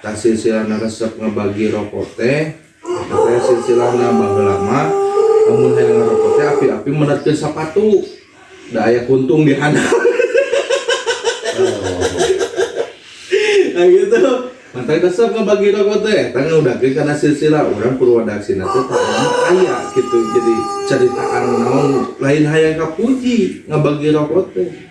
tak silsilahna resep ngebagi rokok teh teh silsilahna baheula lama. Namun hayang ngerokok teh api-api menerkeun sapatu da aya kuntung di handap nah gitu. Mantai resep ngebagi rokok teh, tangan udah ke karena silsilah orang Purwadaksi nanti tak ayah gitu. Jadi ceritaan naon. Lain hayang kapuji ngebagi rokok teh.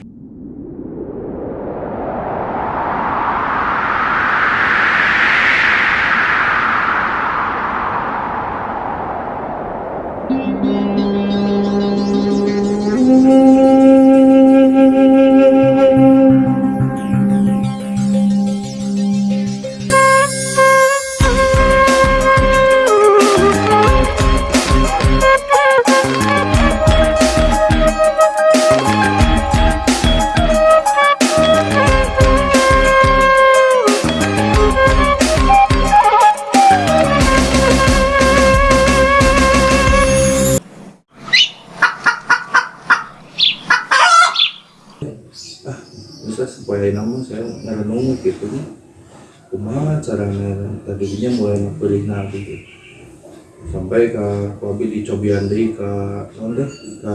Tadinya mulai ngepilih gitu sampai ke wabi dicobian deh ke mana ke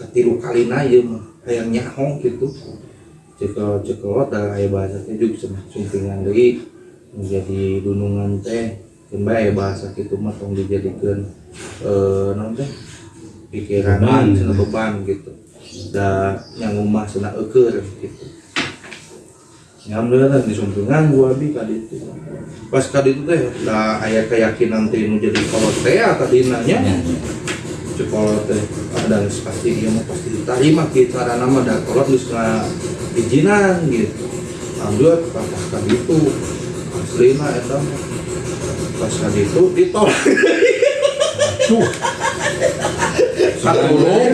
ketiru kali ya mah kayak nyahong gitu. Jika jika ada ayah bahasanya juga cuma sumpingan deh menjadi dunungan teh kembali ayah bahasa gitu mah tong dijadikan eh teh pikiran Beban. beban, gitu. Da yang rumah sana eker gitu Alhamdulillah di sumpingan gua abi kali itu. Pas kali itu teh lah ayat keyakinan teh nu jadi kolot teh tadi nanya sekolot teh ada pasti dia mau pasti diterima kita cara nama dan kolot nga izinan gitu. Alhamdulillah pas kali itu aslina eta mah. pas kali itu ditolak. Tuh, katurung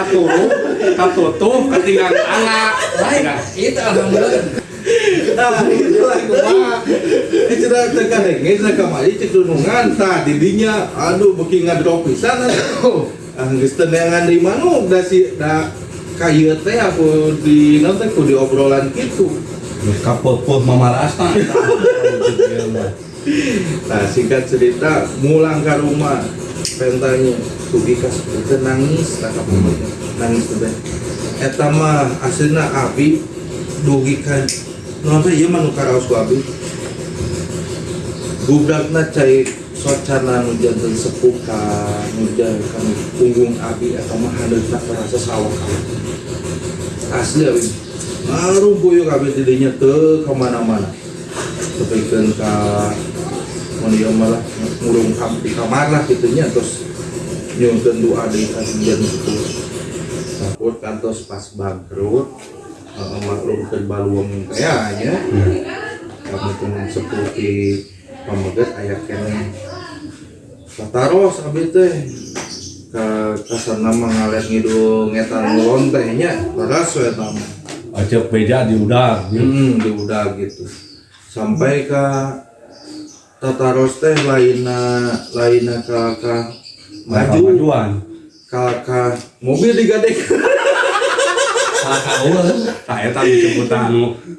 katurung katutup ketinggalan anak. Lain, itu alhamdulillah. Nah. Itu dah tekan tah didinya aduh. Ah neangan di si da kayu teh aku di naon teh ku di obrolan kitu. kapot-pot mamarasta. Nah, singkat cerita mulang ke rumah pentanya itu nangis tak nangis teh. Eta mah aslinya abi nonton nu karaos ku abi gubrakna cai socana nu janten sepuh ka nu kan punggung abi eta mah handeutna terasa sawah. Asli abi. Ngaruh buyuk abi didinya teu ke mana-mana. Ka mun ieu malah ngurung kam di kamar lah gitunya terus nyuntun doa di kajian itu takut kantos pas bangkrut uh, maklum ke baluang kayaknya kami tuh seperti pamegat ayat kene Kataros abi teh ka kasar nama ngalet ngidung ngetan ngulon tehnya teras we nama Acep beja di udang. Hmm, di udah gitu. Sampai ke Tataros teh laina laina ka ka maju Majuan. ka ka mobil digadek. Salah kaul. Tak eta disebutan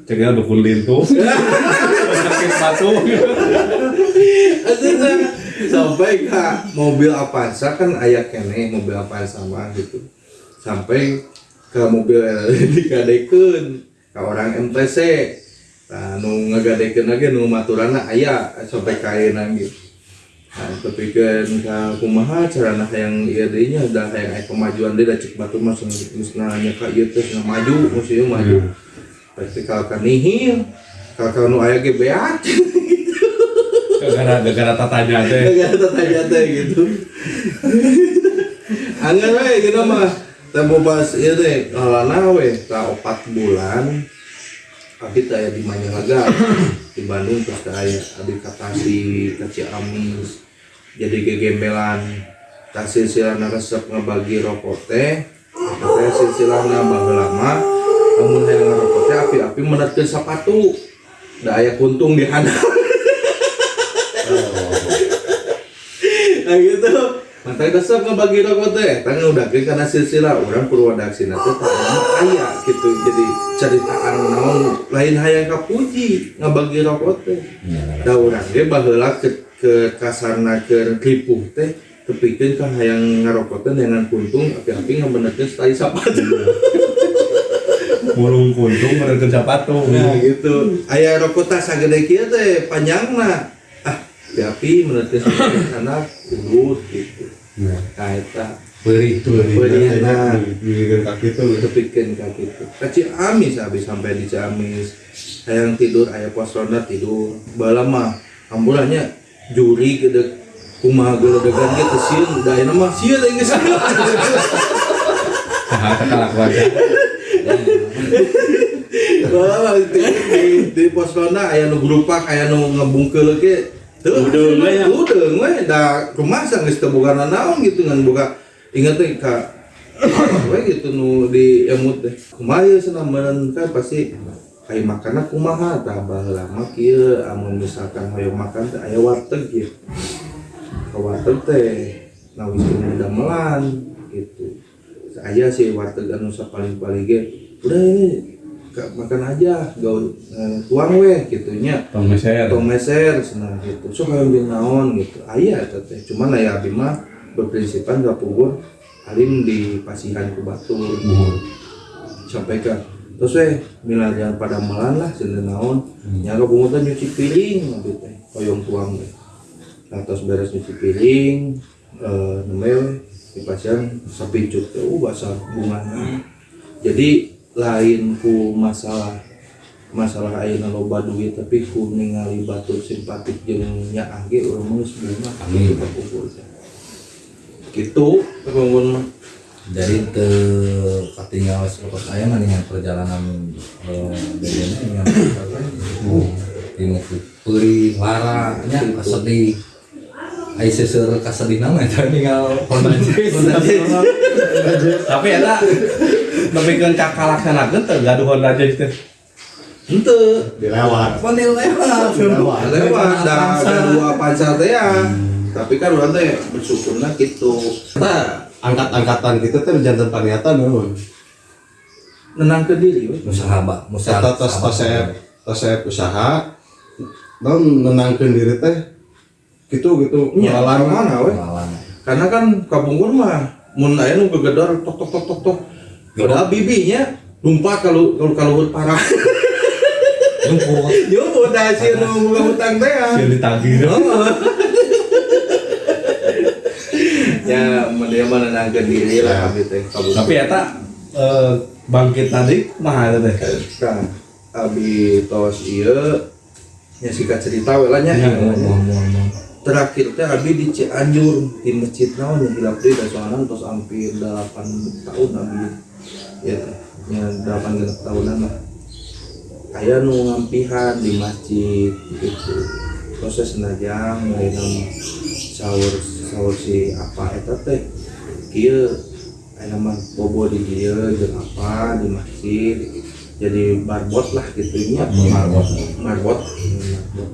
cegah dukun lintu. Sakit batu. Sampai ke mobil Avanza kan aya kene mobil Avanza mah gitu. Sampai ke mobil digadekeun ka orang MTC. Nah, nu ngagadekeun lagi nu maturana aya sampai kaeuna gitu. Nah, kepikeun ka kumaha carana hayang ieu deui nya da hayang aya kemajuan deui da cek batu mah geus nanya ka ieu teh maju musuh maju. Pasti kalau kan nihil, kalau nu aya ge beat. Gara gara tatanya teh. Gak ada tanya teh gitu. Angin we gitu mah. Tempo pas ieu teh ngalana we ka 4 bulan. Abi teh aya di Manyalaga. Di Bandung terus teh aya abi ka Tasik, ka Ciamis. Jadi gegembelan tak silsilahna resep ngebagi rokok teh. Teh silsilahna baheula lama. Namun hayang ngerokok teh api-api menerkeun sapatu. Da aya kuntung di handap. nah gitu Mantai resep ngebagi rokok teh, tangan udah ke karena silsilah orang Purwadaksi nanti tangan ayah gitu jadi ceritaan naon lain hayang kapuji ngebagi rokok teh. Da urang ge baheula ke ke kasarna ke ripuh teh tepikeun ka hayang ngarokok teh dengan kuntung api-api ngabenerkeun tali sapatu. Murung kuntung mereka sepatu. Nah gitu. Aya rokok teh sagede kieu teh panjangna. Ah, api-api menerkeun sana urut gitu. Nah, Nah eta Beri Beri, nah. Bikin kaki itu tepikeun ka kitu. Ka Ciamis habis sampai di Ciamis. Hayang tidur aya pos ronda tidur. Bala mah ambulannya juri gede kumaha geledegan gitu sieun da ayeuna mah sieun teh geus saha kalakuan. Wah, di, di, di pos ronda aya nu grupak aya nu ngebungkeul ge teu Udeung we nya. udeung we da kumaha sang geus teu boga naon gitu ngan boga inget teh ka we gitu nu di emut teh kumaha meureun kan pasti kayak makanna kumaha tah baheula kieu amun misalkan hoyong makan teh aya warteg gitu ka warteg teh nawis teu damelan gitu aya sih warteg anu sapaling-paling ge udah ini makan aja gaul eh, tuang weh gitunya Tong meser. atau meser senang gitu. So kalau dia naon gitu. Ayah eta teh. Cuman aya abdi mah berprinsipan gak pugur alim di pasihan ku batu Muhur. sampai ke terus weh mila jangan pada melan lah seneng naon. Nyaga pungutan nyuci piring abdi teh koyong tuang nah terus beres nyuci piring eh nemel di pasihan sapincut teh uh bahasa bunganya. Jadi lain ku masalah masalah ayeuna loba duit tapi ku ningali batur simpatik jeung nya angge urang geus bunga Amin. Gitu bangun. Jadi ke katinggal pokok saya dengan perjalanan eh, dari ini dengan Tinu puri lara nya kasedih Ai seseur kasedih nama eta tinggal. Tapi eta nepikeun cakalaksanakeun teh gaduh Honda Jazz teh. Henteu dilewat Panil lewat. Lewat. lewat da da dua pacar teh ya. Tapi kan urang teh bersyukurna gitu. Nah, angkat-angkatan kita tuh jantan paniatan memang nenang ke diri. Usaha Mbak, usaha. Eta tos tosep tosep usaha non nenangkeun diri teh gitu gitu Nya ngelawan mana we? Karena kan kabungkur mah mun aya nu gegedor tok tok tok tok tok. Padahal bibinya lumpat kalau kalau kalau parah. Jemput. Yo udah sih nu boga hutang teh. ya. Sieun ditagih. Ya, dia mana nangkeun diri lah abdi teh kabungkur. Tapi eta eh, bangkit tadi mah eta teh. Kan abi tos ieu nya sikat cerita we lah nya. Ya, Terakhir teh abi di Cianjur di masjid naon nya hilap deui da soalna tos hampir 8 tahun abi. Ya 8 genep tahunan lah. Aya nu ngampihan di masjid gitu. Proses senajang lain sahur sahur si apa eta teh kieu aya mah bobo di dieu jeung apa di masjid jadi barbot lah gitu nya Marbot. marbot marbot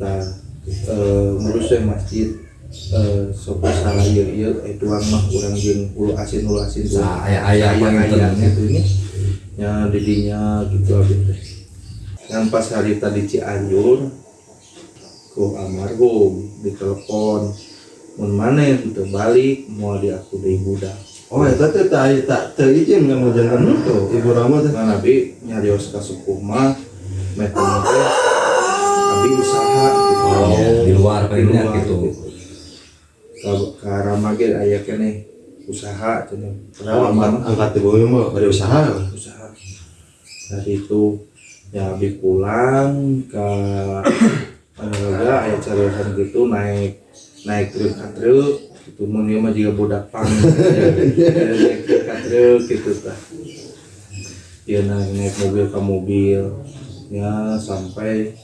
nah eh ngurus we masjid eh sok salah ieu eh tuang mah urang jeung ulu asin ulu asin tuh Sa- aya-aya ayam panginten. gitu nya nya didinya gitu abis teh yang pas hari tadi Cianjur ku almarhum ditelepon mun maneh itu balik mau di aku deui budak oh eta teh tak tak teu izin kan jantan itu ibu Rama teh Nah, Nabi nyarios ka sepuh mah metode Nabi usaha gitu. Oh, di luar Di luar, gitu. Ka ka ramage aya keneh usaha. Kenapa Kenapa? Angkat angkat ibu mah pada usaha usaha. Dari itu ya Nabi pulang ke Anaga aya cariosan gitu naik naik truk ka truk gitu mun mah juga budak pang. Naik truk truk gitu tah dia naik, naik mobil ke mobil. Ya sampai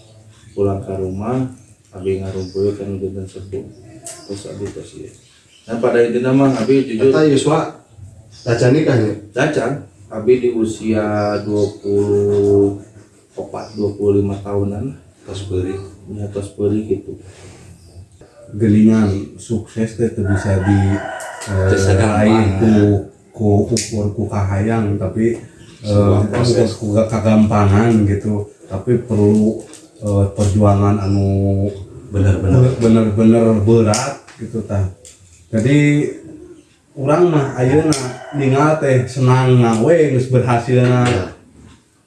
pulang ke rumah abi ngarumpul kan udah sepuh terus abi terus ya. Nah pada intinya mah abi jujur eta Yuswa Caca nikahnya cacan abi di usia 24 25 tahunan. Tos beri. Di atas beri gitu. Geningan sukses teh bisa di eh, sagampang, raih ku ku ukur ku kahayang tapi eh, proses. ku kagampangan gitu. Tapi perlu eh, perjuangan anu bener-bener bener-bener berat gitu tah. Jadi orang mah ayeuna ningal teh senang ngawe geus berhasilna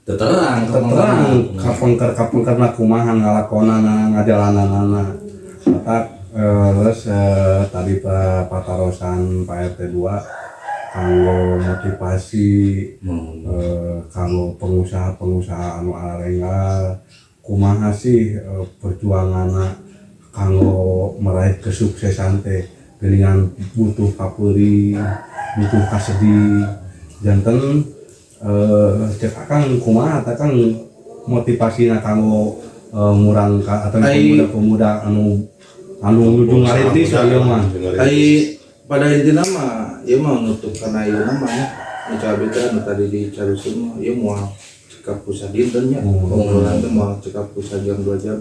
Teu terang terang kapengker kapengker na kumaha. ngalakonana mata eh, terus eh, tadi pak patarosan Pak RT 2 kanggo motivasi Hmm. eh, kanggo pengusaha-pengusaha anu arengal kumaha sih eh, perjuanganna kanggo meraih kesuksesan teh dengan butuh kapuri butuh kasedi. Janten eh cek akang kumaha teh kang motivasina kanggo eh, ngurang ka atau pemuda-pemuda anu anu nuju ngarintis ieu mah. Ai pada intinya mah ya mau nutup karena ieu nama ya. Nu anu tadi dicarusin mah ieu moal cekap pusat dinten nya Hmm. obrolan teh moal cekap pusat jam 2 jam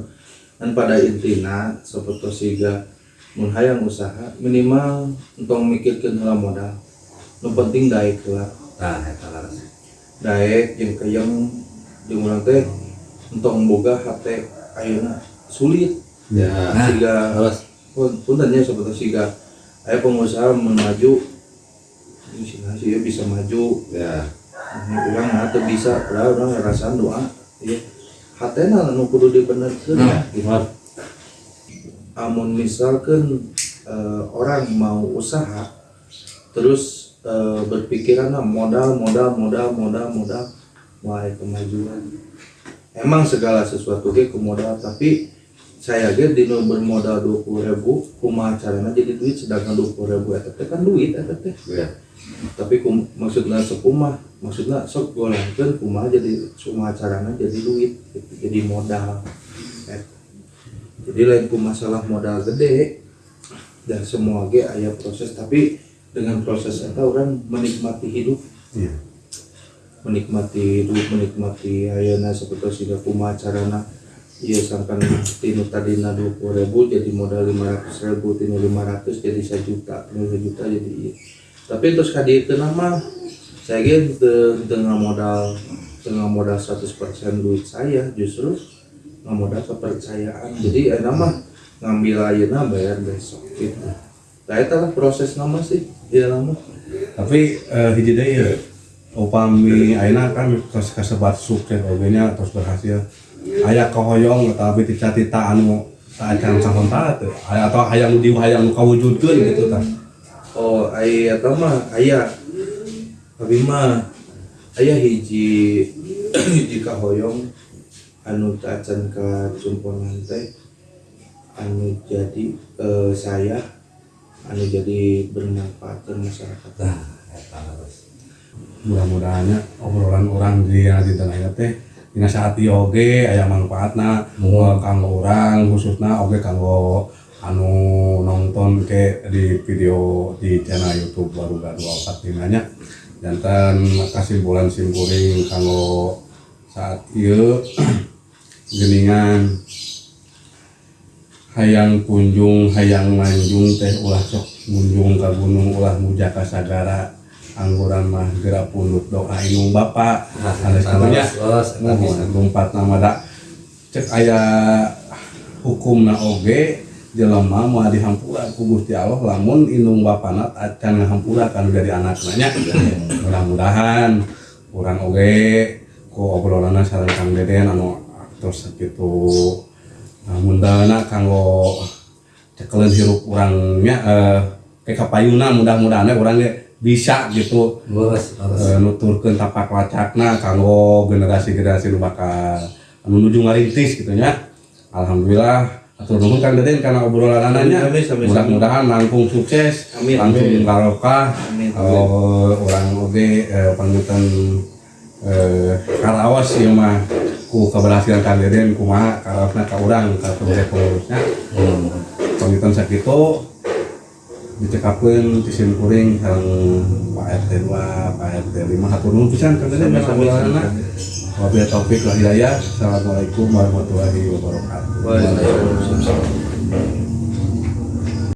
dan pada intina seperti siga mun hayang usaha minimal untuk mikirkeun heula modal. Nu penting daek heula Nah, eta laras. daek jeung kayang jeung urang teh untuk boga hate ayeuna sulit. Ya. Nah, siga terus pun puntennya seperti siga aya pengusaha memaju sih ya bisa maju. Ya. Ini orang tuh bisa padahal orang ngerasaan doa ya hatena nu kudu dibenerkeun Nah, amun misalkan eh, orang mau usaha terus eh, berpikiran "Ah, modal modal modal modal modal mulai kemajuan. Emang segala sesuatu ge ku modal tapi saya ge dino bermodal dua puluh ribu kumaha carana jadi duit sedangkan dua puluh ribu eta teh kan duit eta teh. Ya tapi kum, maksudnya sekumah maksudnya sok golangkeun kumaha jadi kumaha carana jadi duit gitu, jadi modal Eh, jadi lain ku masalah modal gede dan semua ge aya proses tapi dengan proses itu orang menikmati hidup. Iya. menikmati hidup menikmati ayeuna seperti siga kumaha carana iya sangkan tinu tadina dua puluh ribu jadi modal lima ratus ribu tinu lima ratus jadi sejuta tinu sejuta jadi iya tapi terus kadi itu nama saya ge teu- dengan modal dengan modal 100% duit saya justru nggak modal kepercayaan. Jadi eh nama ngambil ayeuna bayar besok gitu. Nah itu proses nama sih iya nama. Tapi eh, hiji deui ya. Upami ayeuna kan terus kasebat sukses oge nya terus berhasil. Aya kahoyong tapi cita-cita anu saacan sahontara teu aya atau hayang di hayang nu kawujudkeun gitu tah Oh, aya eta mah aya. Abi mah aya hiji hiji kahoyong anu tacan ka cumpongan teh anu jadi eh, saya anu jadi bermanfaat ke masyarakat. Nah, eta mudah-mudahannya obrolan orang di di tanah teh dina saat oge aya manfaatna eh, kanggo urang khususna oge kanggo anu nonton ke di video di channel YouTube baru gak 24 dinanya jantan kesimpulan simpuring kanggo saat ieu geningan hayang kunjung hayang manjung teh ulah sok munjung ka gunung ulah muja ka sagara. Angguran mah gerak doa inung bapa. Halus eta kitu nya laras, laras, eta bisa. lompat nama da cek aya hukumna oge jelema mau dihampura ku Gusti Allah lamun indung bapana acan ngahampura kan dari anakna nya mudah-mudahan urang oge ku obrolanna sareng Kang Deden anu terus kitu namun dana kanggo cekelen hirup urangnya eh ke kapayuna mudah-mudahan urang ge bisa gitu laras. eh, nuturkeun tapak lacakna kanggo generasi-generasi nu bakal anu nuju ngarintis gitu nya. Alhamdulillah atur nuhun Kang Deden karena obrolan amin. Mudah-mudahan langkung sukses, Amin, langsung amin. barokah. Eh, orang oge eh, pangitan eh karaos ieu mah ku keberhasilan Kang Deden kumaha karaosna ka urang ka pengurusnya. Hmm. Pangitan sakitu dicekapkeun tisim kuring sareng Pak RT 2, Pak RT 5 hatur nuhun pisan Kang Deden Wabillahi taufik hidayah. Assalamualaikum warahmatullahi wabarakatuh. Waalaikumsalam.